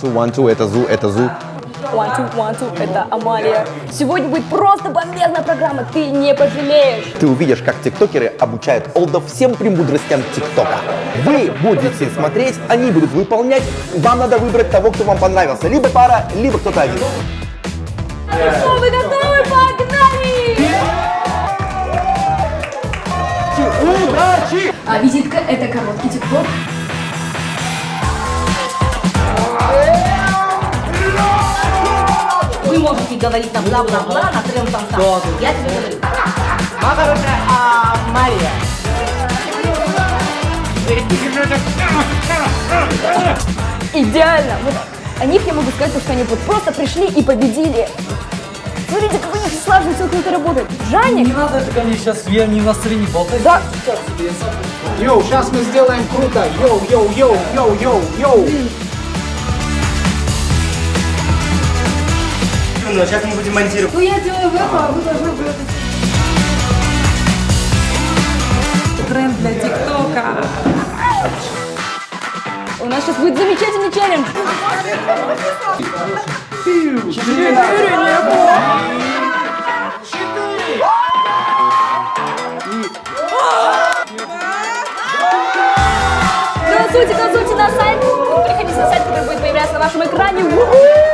two, one, two, это Зу, это Зу. One, two, one, two, это Амалия. Сегодня будет просто бомбезная программа, ты не пожалеешь. Ты увидишь, как тиктокеры обучают олдов всем премудростям тиктока. Вы будете смотреть, они будут выполнять. Вам надо выбрать того, кто вам понравился. Либо пара, либо кто-то один. Что, вы готовы? Погнали! Удачи! А визитка – это короткий тикток. Можете говорить нам бла-бла-бла на трем там там. Я тебе говорю. Идеально! Вот о них я могу сказать, что они вот просто пришли и победили. Смотрите, как у них слаженно все круто работает. Жанник, Не надо это ко мне сейчас, я не в настроении болтать. да, Йоу, сейчас мы сделаем круто. Йоу, йоу, йоу, йоу, йоу, йоу. Ну, сейчас мы будем монтировать. ну я делаю в это, а вы должны это. Тренд для ТикТока. У нас сейчас будет замечательный челлендж. Голосуйте, голосуйте на сайт. Переходите на сайт, который будет появляться на вашем экране.